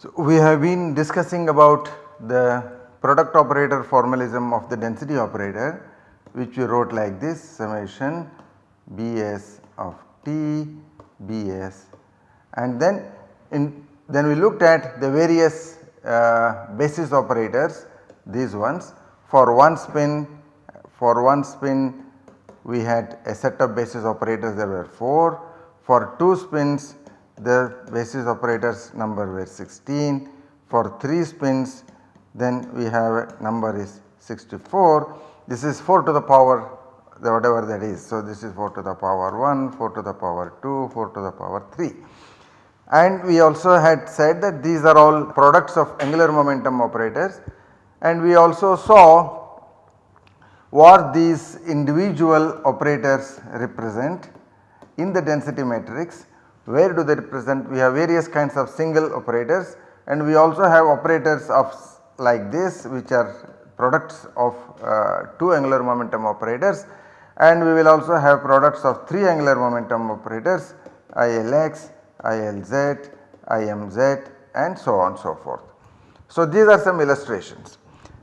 So, we have been discussing about the product operator formalism of the density operator which we wrote like this summation Bs of t Bs and then in then we looked at the various uh, basis operators these ones for one spin for one spin we had a set of basis operators there were 4 for 2 spins the basis operators number were 16 for 3 spins then we have a number is 64 this is 4 to the power the whatever that is. So, this is 4 to the power 1, 4 to the power 2, 4 to the power 3. And we also had said that these are all products of angular momentum operators and we also saw what these individual operators represent in the density matrix. Where do they represent? We have various kinds of single operators and we also have operators of like this which are products of uh, 2 angular momentum operators and we will also have products of 3 angular momentum operators ILX, ILZ, IMZ and so on so forth. So, these are some illustrations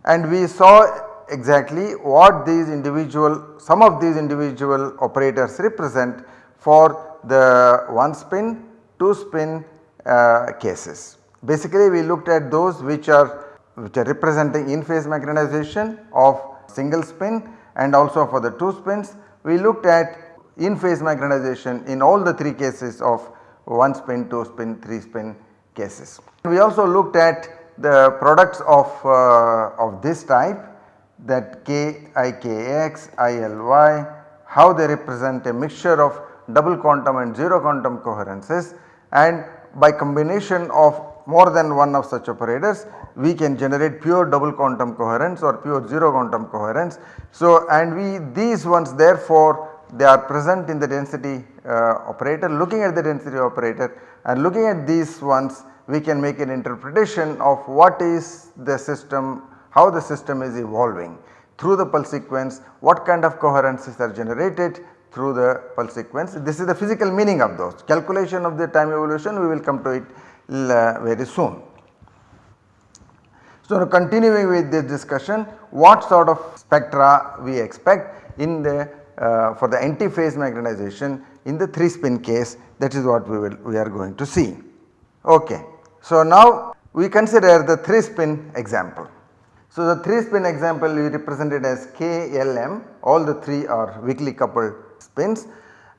and we saw exactly what these individual some of these individual operators represent for the 1 spin, 2 spin uh, cases. Basically we looked at those which are which are representing in phase magnetization of single spin and also for the 2 spins we looked at in phase magnetization in all the 3 cases of 1 spin, 2 spin, 3 spin cases. We also looked at the products of, uh, of this type that K I K X, I L Y, how they represent a mixture of double quantum and 0 quantum coherences and by combination of more than one of such operators we can generate pure double quantum coherence or pure 0 quantum coherence. So, and we these ones therefore they are present in the density uh, operator looking at the density operator and looking at these ones we can make an interpretation of what is the system how the system is evolving through the pulse sequence what kind of coherences are generated through the pulse sequence. This is the physical meaning of those calculation of the time evolution we will come to it uh, very soon. So, continuing with this discussion what sort of spectra we expect in the uh, for the anti-phase magnetization in the 3 spin case that is what we will we are going to see. Okay. So, now we consider the 3 spin example. So, the 3 spin example we represented as KLM all the 3 are weakly coupled spins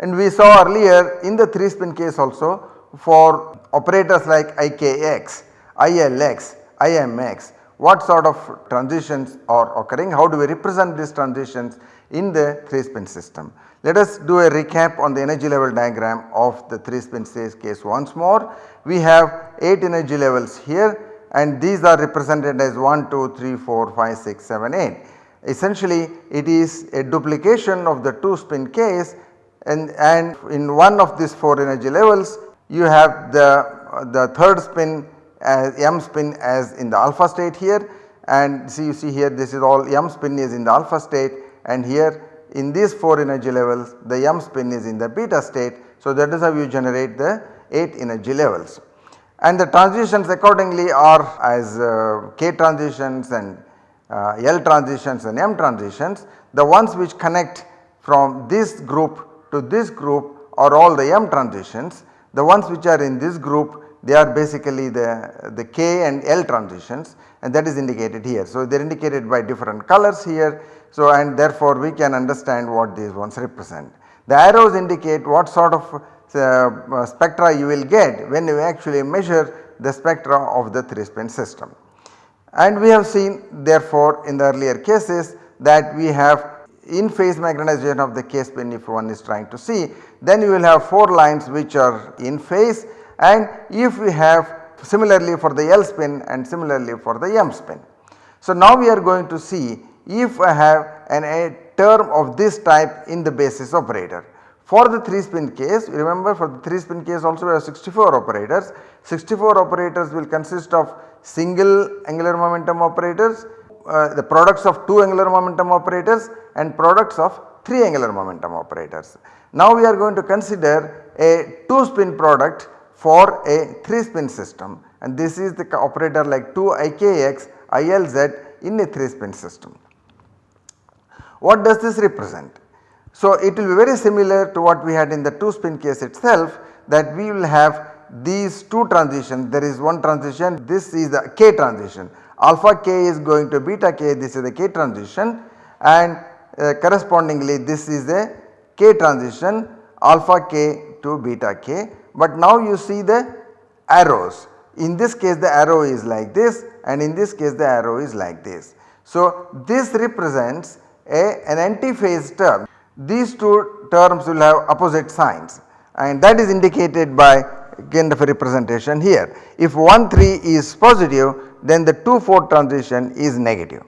and we saw earlier in the 3 spin case also for operators like IKX, ILX, IMX what sort of transitions are occurring, how do we represent these transitions in the 3 spin system. Let us do a recap on the energy level diagram of the 3 spin case once more. We have 8 energy levels here and these are represented as 1, 2, 3, 4, 5, 6, 7, 8. Essentially it is a duplication of the 2 spin case and, and in one of these 4 energy levels you have the, the third spin as m spin as in the alpha state here and see you see here this is all m spin is in the alpha state and here in these 4 energy levels the m spin is in the beta state. So, that is how you generate the 8 energy levels and the transitions accordingly are as uh, k transitions and uh, L transitions and M transitions. The ones which connect from this group to this group are all the M transitions. The ones which are in this group they are basically the, the K and L transitions and that is indicated here. So, they are indicated by different colors here. So, and therefore we can understand what these ones represent. The arrows indicate what sort of uh, spectra you will get when you actually measure the spectra of the 3 spin system. And we have seen therefore in the earlier cases that we have in phase magnetization of the K spin if one is trying to see then you will have 4 lines which are in phase and if we have similarly for the L spin and similarly for the M spin. So, now we are going to see if I have an, a term of this type in the basis operator. For the 3 spin case remember for the 3 spin case also we have 64 operators. 64 operators will consist of single angular momentum operators, uh, the products of 2 angular momentum operators and products of 3 angular momentum operators. Now we are going to consider a 2 spin product for a 3 spin system and this is the operator like 2 IKX ILZ in a 3 spin system. What does this represent? So it will be very similar to what we had in the 2 spin case itself that we will have these two transitions. There is one transition this is the k transition. Alpha k is going to beta k this is the k transition. And uh, correspondingly this is the k transition alpha k to beta k. But now you see the arrows. In this case the arrow is like this and in this case the arrow is like this. So this represents a, an antiphase term. These two terms will have opposite signs and that is indicated by kind of a representation here. If 1 3 is positive then the 2 4 transition is negative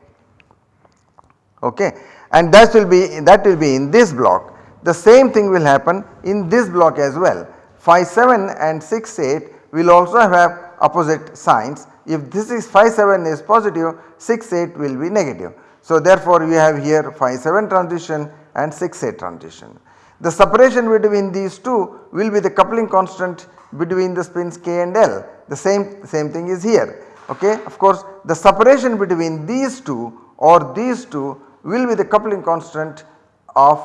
okay and that will be that will be in this block. The same thing will happen in this block as well 5 7 and 6 8 will also have opposite signs. If this is phi 7 is positive 6 8 will be negative. So therefore we have here phi 7 transition and 6 8 transition. The separation between these two will be the coupling constant between the spins k and L the same same thing is here okay. Of course the separation between these two or these two will be the coupling constant of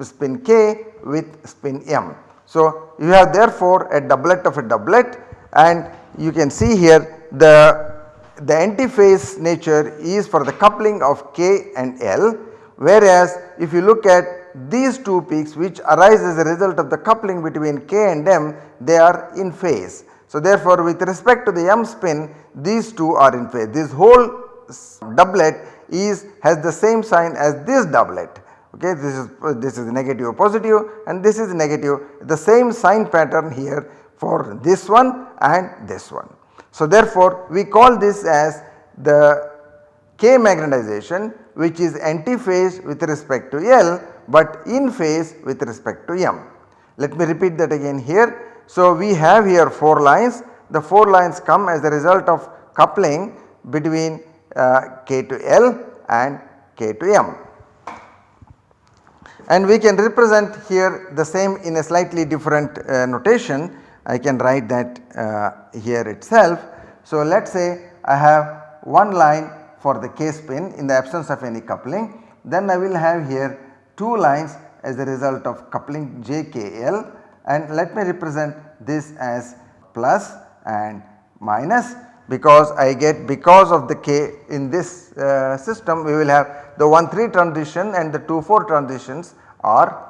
spin k with spin m. So you have therefore a doublet of a doublet and you can see here the the antiphase nature is for the coupling of K and L whereas if you look at these two peaks which arise as a result of the coupling between K and M they are in phase. So therefore with respect to the M spin these two are in phase this whole doublet is has the same sign as this doublet okay this is this is negative or positive and this is negative the same sign pattern here for this one and this one. So therefore we call this as the K magnetization which is antiphase with respect to L but in phase with respect to M. Let me repeat that again here. So we have here 4 lines the 4 lines come as a result of coupling between uh, K to L and K to M. And we can represent here the same in a slightly different uh, notation I can write that uh, here itself. So let us say I have one line for the K spin in the absence of any coupling then I will have here 2 lines as a result of coupling JKL and let me represent this as plus and minus because I get because of the K in this uh, system we will have the 1 3 transition and the 2 4 transitions are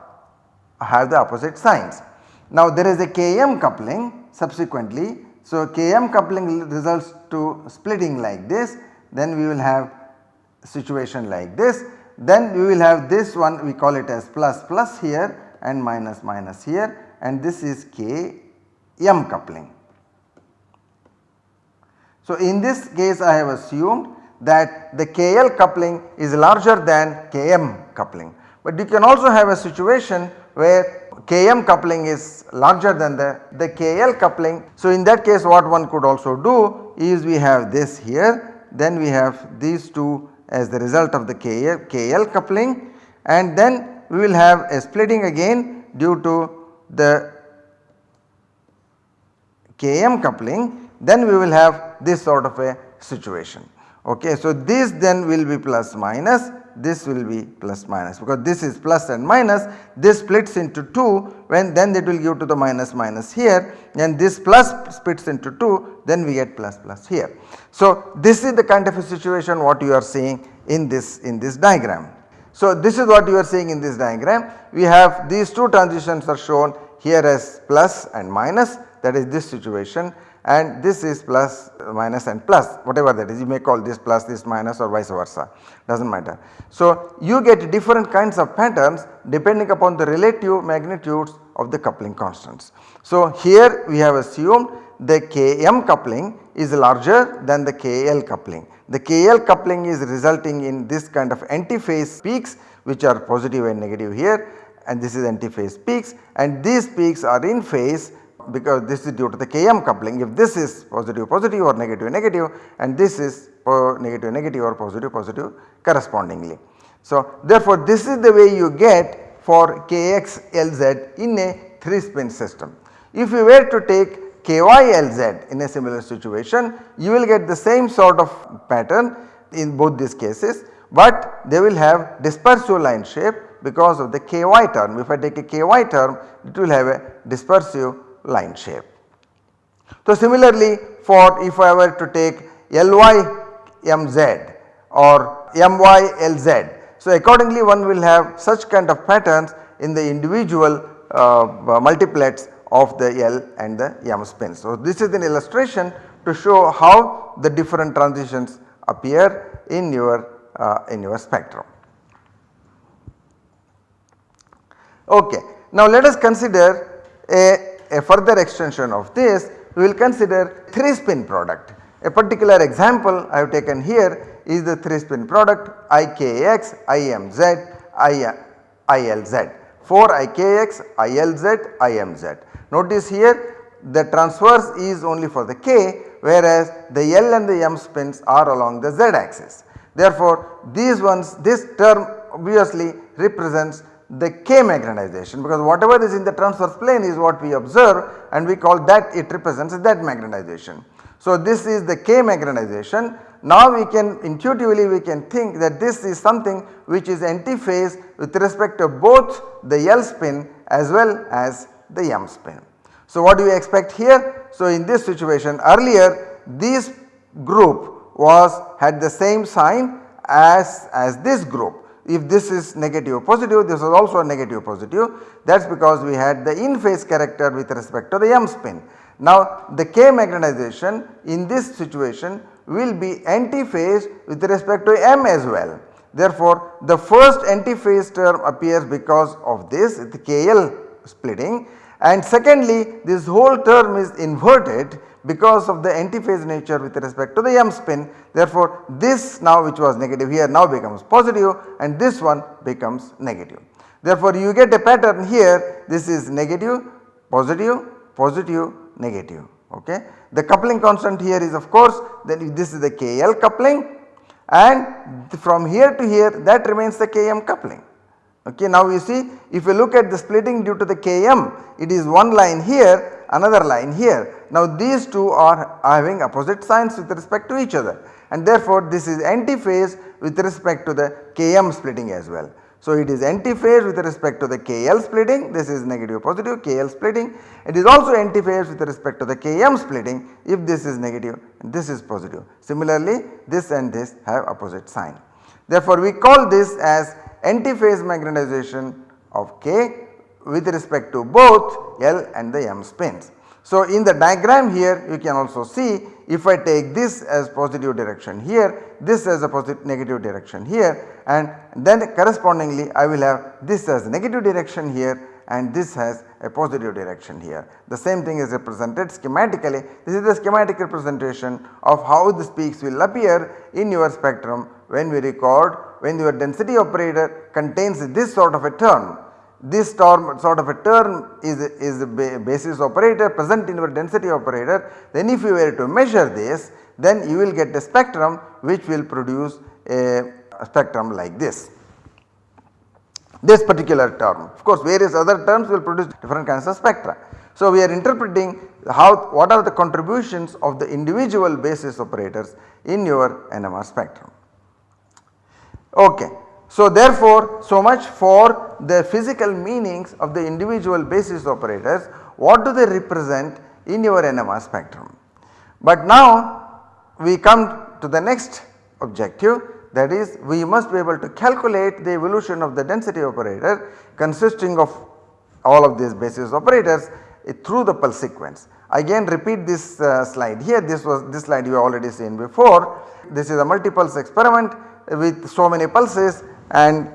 have the opposite signs. Now there is a Km coupling subsequently. So Km coupling results to splitting like this then we will have situation like this then we will have this one we call it as plus plus here and minus minus here and this is Km coupling. So in this case I have assumed that the KL coupling is larger than Km coupling but you can also have a situation where Km coupling is larger than the, the KL coupling. So in that case what one could also do is we have this here then we have these two as the result of the KL, KL coupling and then we will have a splitting again due to the Km coupling then we will have this sort of a situation. Okay. So this then will be plus minus this will be plus minus. Because this is plus and minus this splits into 2 when then it will give to the minus minus here. And this plus splits into 2 then we get plus plus here. So this is the kind of a situation what you are seeing in this in this diagram. So this is what you are seeing in this diagram. We have these two transitions are shown here as plus and minus. That is this situation and this is plus minus and plus whatever that is you may call this plus this minus or vice versa does not matter. So you get different kinds of patterns depending upon the relative magnitudes of the coupling constants. So here we have assumed the Km coupling is larger than the KL coupling. The KL coupling is resulting in this kind of antiphase peaks which are positive and negative here and this is antiphase peaks and these peaks are in phase because this is due to the Km coupling if this is positive positive or negative negative and this is negative negative or positive positive correspondingly. So therefore this is the way you get for Kx Lz in a 3 spin system. If you were to take Ky Lz in a similar situation you will get the same sort of pattern in both these cases but they will have dispersive line shape because of the ky term. If I take a ky term it will have a dispersive line shape. So similarly for if I were to take Ly mz or my lz. So accordingly one will have such kind of patterns in the individual uh, multiplets of the L and the m spins. So this is an illustration to show how the different transitions appear in your uh, in your spectrum. Okay. Now let us consider a, a further extension of this we will consider 3 spin product. A particular example I have taken here is the 3 spin product IKX, IMZ, ILZ. 4 IKX, ILZ, IMZ. Notice here the transverse is only for the K whereas the L and the M spins are along the Z axis. Therefore, these ones this term obviously represents the K magnetization because whatever is in the transverse plane is what we observe and we call that it represents that magnetization. So, this is the K magnetization. Now we can intuitively we can think that this is something which is antiphase with respect to both the L spin as well as the M spin. So, what do we expect here? So, in this situation earlier this group was had the same sign as, as this group. If this is negative positive this is also a negative positive that is because we had the in phase character with respect to the M spin. Now the K magnetization in this situation will be antiphase with respect to M as well. Therefore the first antiphase term appears because of this the KL splitting and secondly this whole term is inverted because of the antiphase nature with respect to the M spin. Therefore this now which was negative here now becomes positive and this one becomes negative. Therefore you get a pattern here this is negative, positive, positive, negative ok. The coupling constant here is of course then this is the KL coupling and from here to here that remains the KM coupling. Okay, now you see if you look at the splitting due to the Km it is one line here another line here. Now these two are having opposite signs with respect to each other and therefore this is antiphase with respect to the Km splitting as well. So it is antiphase with respect to the KL splitting this is negative positive KL splitting it is also antiphase with respect to the Km splitting if this is negative this is positive. Similarly this and this have opposite sign. Therefore we call this as antiphase magnetization of K with respect to both L and the M spins. So in the diagram here you can also see if I take this as positive direction here, this as a positive negative direction here and then correspondingly I will have this as negative direction here and this has a positive direction here. The same thing is represented schematically. This is the schematic representation of how the peaks will appear in your spectrum when we record when your density operator contains this sort of a term this term sort of a term is, is a basis operator present in your density operator then if you were to measure this then you will get a spectrum which will produce a, a spectrum like this. This particular term of course various other terms will produce different kinds of spectra. So we are interpreting how what are the contributions of the individual basis operators in your NMR spectrum. Okay. So therefore so much for the physical meanings of the individual basis operators what do they represent in your NMR spectrum. But now we come to the next objective that is we must be able to calculate the evolution of the density operator consisting of all of these basis operators through the pulse sequence. Again repeat this uh, slide here this was this slide you already seen before. This is a multi-pulse experiment with so many pulses and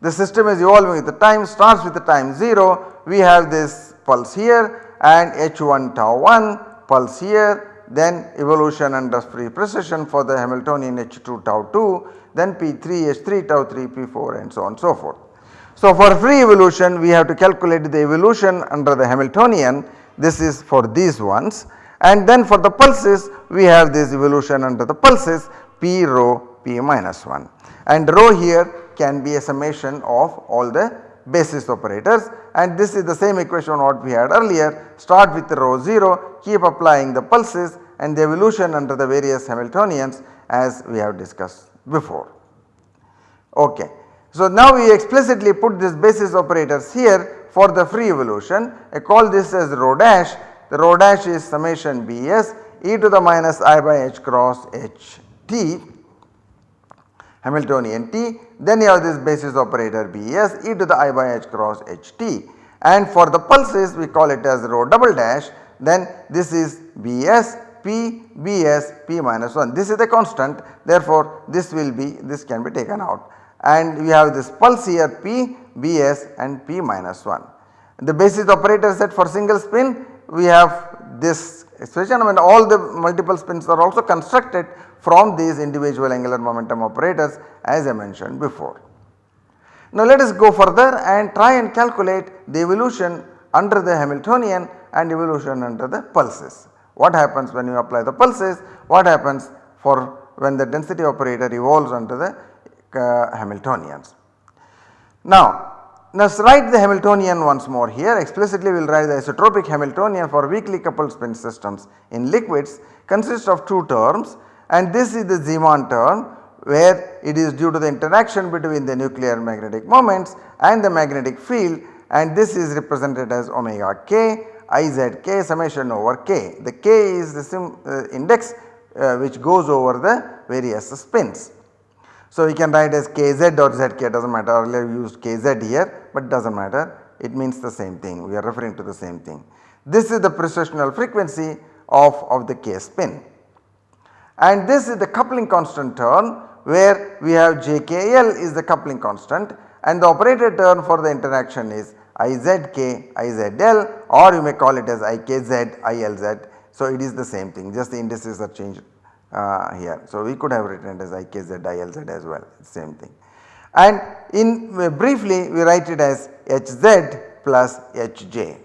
the system is evolving with the time starts with the time 0 we have this pulse here and h1 tau 1 pulse here then evolution under free precession for the Hamiltonian h2 tau 2 then p3 h3 tau 3 p4 and so on so forth. So, for free evolution we have to calculate the evolution under the Hamiltonian. This is for these ones. And then for the pulses we have this evolution under the pulses p rho p minus 1 and rho here can be a summation of all the basis operators. And this is the same equation what we had earlier. Start with rho 0 keep applying the pulses and the evolution under the various Hamiltonians as we have discussed before. Okay. So, now we explicitly put this basis operators here for the free evolution. I call this as rho dash. The rho dash is summation Bs e to the minus i by h cross h t Hamiltonian t then you have this basis operator Bs e to the i by h cross h t. And for the pulses we call it as rho double dash. Then this is Bs P Bs P minus 1 this is the constant. Therefore this will be this can be taken out. And we have this pulse here P Bs and P minus 1. The basis operator set for single spin we have this I mean all the multiple spins are also constructed from these individual angular momentum operators as I mentioned before. Now let us go further and try and calculate the evolution under the Hamiltonian and evolution under the pulses. What happens when you apply the pulses, what happens for when the density operator evolves under the uh, Hamiltonians. Now us write the Hamiltonian once more here explicitly we will write the isotropic Hamiltonian for weakly coupled spin systems in liquids consists of two terms and this is the Zeeman term where it is due to the interaction between the nuclear magnetic moments and the magnetic field and this is represented as omega k izk summation over k. The k is the sim, uh, index uh, which goes over the various spins. So, we can write as kz or zk does not matter. Earlier we used kz here but does not matter. It means the same thing. We are referring to the same thing. This is the precessional frequency of, of the k spin. And this is the coupling constant term where we have jkl is the coupling constant. And the operator term for the interaction is izk, izl or you may call it as ikz, ilz. So, it is the same thing. Just the indices are changed uh, here. So, we could have written it as ikz, ilz as well same thing. And in uh, briefly we write it as hz plus hj.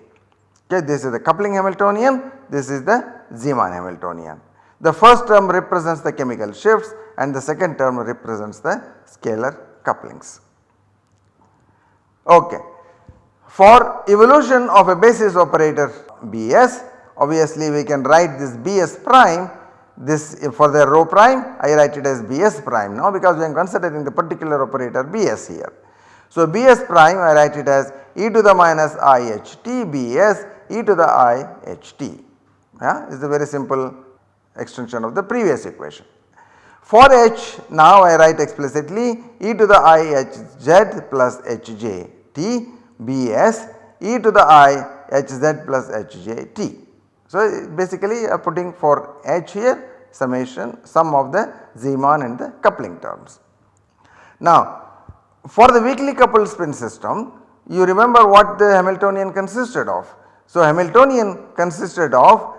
Okay, this is the coupling Hamiltonian, this is the Zeeman Hamiltonian. The first term represents the chemical shifts and the second term represents the scalar couplings. Okay. For evolution of a basis operator Bs obviously we can write this Bs prime this uh, for the rho prime I write it as Bs prime now because we are considering the particular operator Bs here. So Bs prime I write it as e to the minus iht Bs e to the iht yeah is a very simple extension of the previous equation. For h now I write explicitly e to the ihz plus hj t bs e to the i h z plus h j t. So basically I am putting for h here summation sum of the Zeeman and the coupling terms. Now for the weakly coupled spin system you remember what the Hamiltonian consisted of. So Hamiltonian consisted of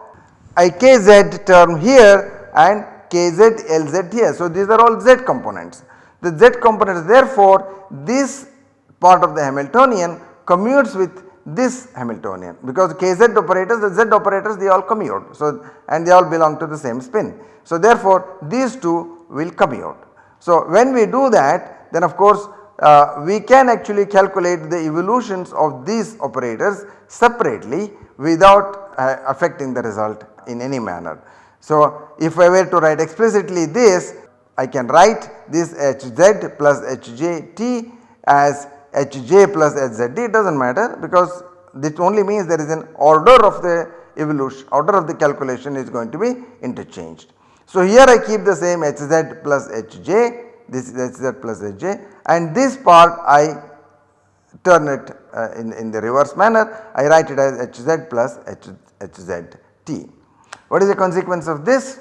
ikz term here and kz lz here. So these are all z components. The z components therefore this part of the Hamiltonian commutes with this Hamiltonian because kz operators the z operators they all commute. So and they all belong to the same spin. So therefore these two will commute. So when we do that then of course uh, we can actually calculate the evolutions of these operators separately without uh, affecting the result in any manner. So if I were to write explicitly this I can write this hz plus hjt as hj plus hzd it does not matter because this only means there is an order of the evolution order of the calculation is going to be interchanged. So here I keep the same hz plus hj this is hz plus hj and this part I turn it uh, in, in the reverse manner I write it as hz plus h, hzt. What is the consequence of this?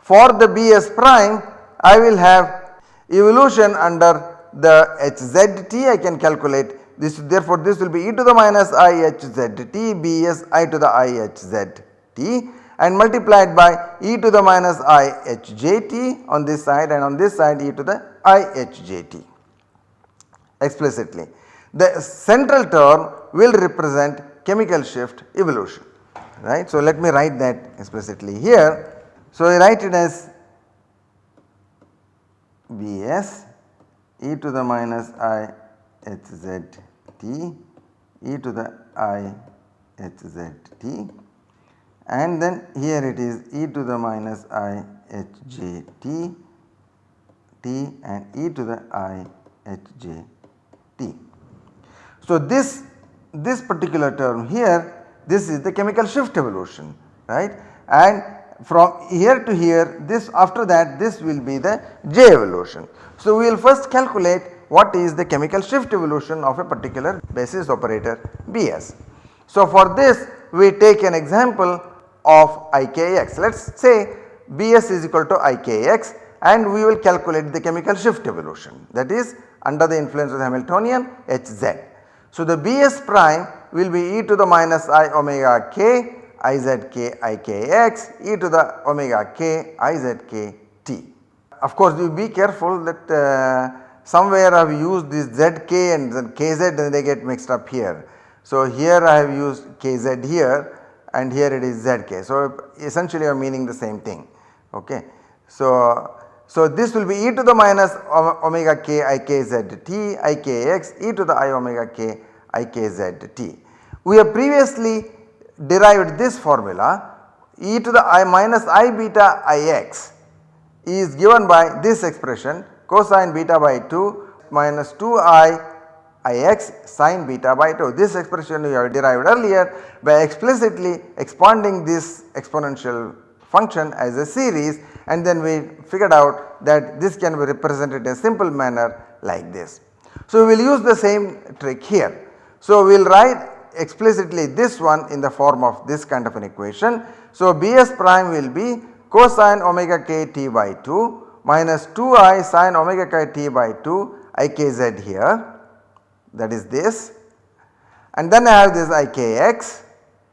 For the Bs prime I will have evolution under the hzt I can calculate this therefore this will be e to the minus i hzt Bs i to the i hzt and multiplied by e to the minus i hjt on this side and on this side e to the i hjt. explicitly. The central term will represent chemical shift evolution right. So, let me write that explicitly here. So, I write it as Bs e to the minus i h z t e to the i h z t and then here it is e to the minus i h j t t and e to the i h j t. So, this this particular term here this is the chemical shift evolution right and from here to here this after that this will be the J evolution. So, we will first calculate what is the chemical shift evolution of a particular basis operator Bs. So, for this we take an example of Ikx let us say Bs is equal to Ikx and we will calculate the chemical shift evolution that is under the influence of the Hamiltonian Hz. So, the Bs prime will be e to the minus i omega k izk ikx e to the omega k izk t. Of course, you be careful that uh, somewhere I have used this zk and then kz and they get mixed up here. So, here I have used kz here and here it is zk. So, essentially I am meaning the same thing. Okay. So, so this will be e to the minus omega k ikz t ikx e to the i omega k ikz t. We have previously derived this formula e to the i minus i beta ix is given by this expression cosine beta by 2 minus 2 i ix sine beta by 2. This expression we have derived earlier by explicitly expanding this exponential function as a series and then we figured out that this can be represented in a simple manner like this. So, we will use the same trick here. So, we will write explicitly this one in the form of this kind of an equation. So, Bs prime will be cosine omega k t by 2 minus 2i sine omega k t by 2 ikz here that is this and then I have this ikx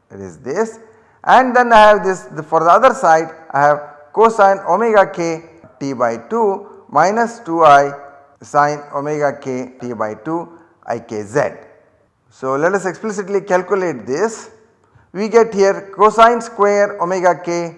that is this and then I have this the, for the other side I have cosine omega k t by 2 minus 2i sine omega k t by 2 ikz. So, let us explicitly calculate this. We get here cosine square omega k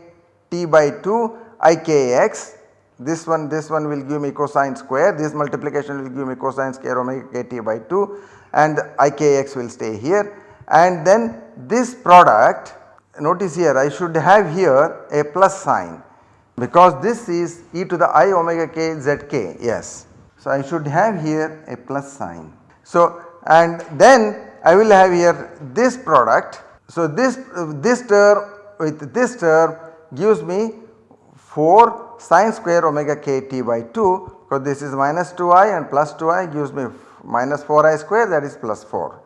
t by 2 ikx this one this one will give me cosine square this multiplication will give me cosine square omega k t by 2 and ikx will stay here and then this product notice here I should have here a plus sign because this is e to the i omega k yes. So, I should have here a plus sign. So, and then I will have here this product. So, this, this term with this term gives me 4 sine square omega k t by 2 because this is minus 2i and plus 2i gives me minus 4i square that is plus 4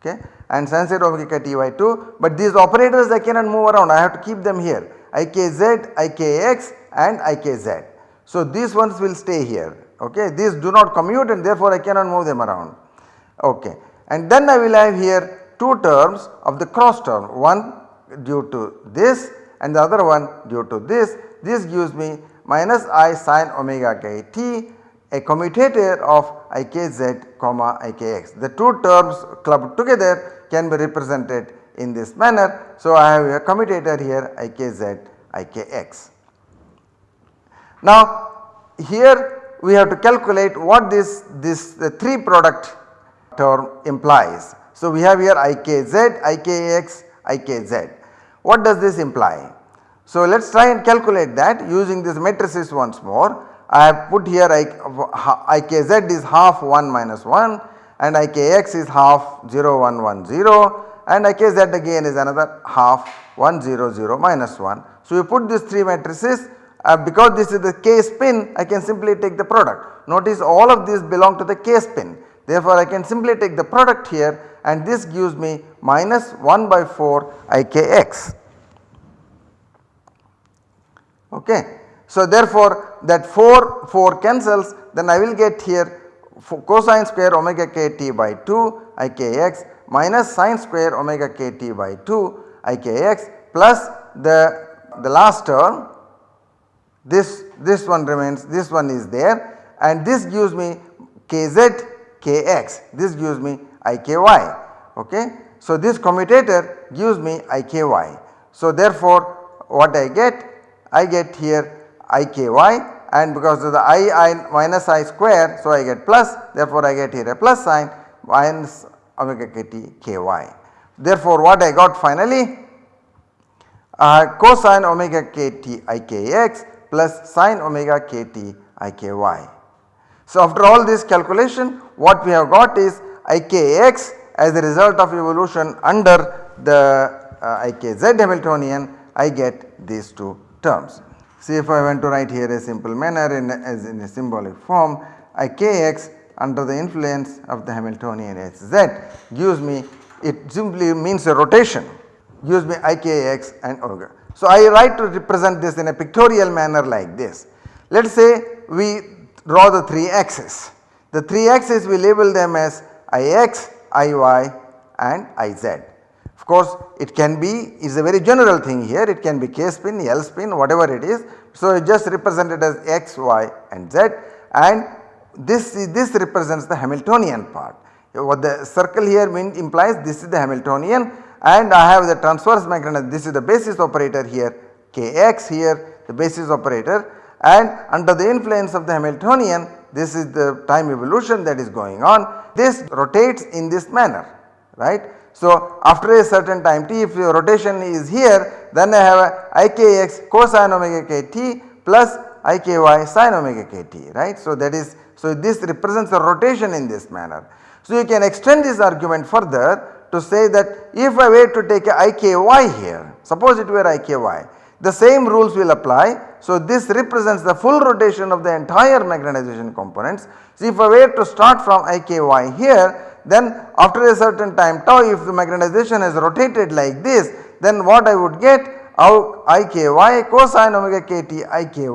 okay? And sine square omega k t by 2 but these operators I cannot move around. I have to keep them here. Ikz, ikx and ikz. So, these ones will stay here. Okay? These do not commute and therefore I cannot move them around okay and then I will have here two terms of the cross term one due to this and the other one due to this this gives me minus i sine omega k t a commutator of ikz comma ikx. The two terms clubbed together can be represented in this manner. So, I have a commutator here ikz ikx. Now here we have to calculate what this this the 3 product term implies. So, we have here ikz, ikx, ikz. What does this imply? So, let us try and calculate that using this matrices once more. I have put here ikz is half 1 minus 1 and ikx is half 0 1 1 0 and ikz again is another half 1 0 0 minus 1. So, you put these 3 matrices uh, because this is the k spin I can simply take the product. Notice all of these belong to the k spin Therefore, I can simply take the product here and this gives me minus 1 by 4 Ikx. Okay. So, therefore, that 4 4 cancels then I will get here cosine square omega k t by 2 Ikx minus sine square omega k t by 2 Ikx plus the, the last term this, this one remains this one is there and this gives me kz kx this gives me iky ok. So this commutator gives me iky. So therefore what I get I get here iky and because of the i, I minus i square so I get plus therefore I get here a plus sign minus omega kt ky. Therefore what I got finally uh, cosine omega kt ikx plus sine omega kt iky. So after all this calculation what we have got is ikx as a result of evolution under the uh, ikz Hamiltonian I get these two terms. See if I want to write here a simple manner in as in a symbolic form ikx under the influence of the Hamiltonian Hz gives me it simply means a rotation gives me ikx and omega. So I write to represent this in a pictorial manner like this. Let us say we draw the 3 axes. The 3 axes we label them as Ix, Iy and Iz. Of course it can be is a very general thing here it can be K spin, L spin whatever it is. So just represent it as x, y and z and this this represents the Hamiltonian part. What the circle here mean implies this is the Hamiltonian and I have the transverse magnetism this is the basis operator here Kx here the basis operator and under the influence of the Hamiltonian this is the time evolution that is going on this rotates in this manner right. So after a certain time t if your rotation is here then I have a ikx cosine omega kt plus iky sin omega kt right. So that is so this represents a rotation in this manner. So you can extend this argument further to say that if I were to take a iky here suppose it were iky the same rules will apply. So this represents the full rotation of the entire magnetization components. So if I were to start from iky here then after a certain time tau if the magnetization has rotated like this then what I would get out iky cosine omega kt iky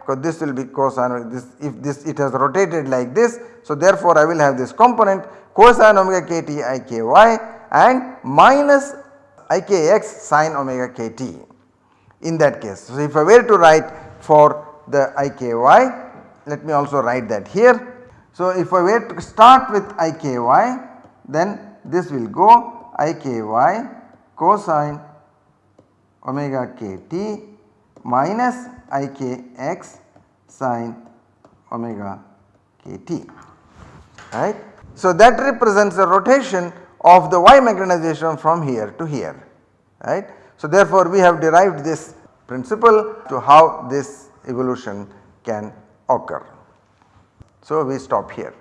because this will be cosine this if this it has rotated like this. So therefore I will have this component cosine omega kt iky and minus ikx sine omega kt in that case. So if I were to write for the iky let me also write that here. So if I were to start with iky then this will go iky cosine omega kt minus ikx sine omega kt right. So that represents the rotation of the y magnetization from here to here right. So therefore we have derived this principle to how this evolution can occur. So we stop here.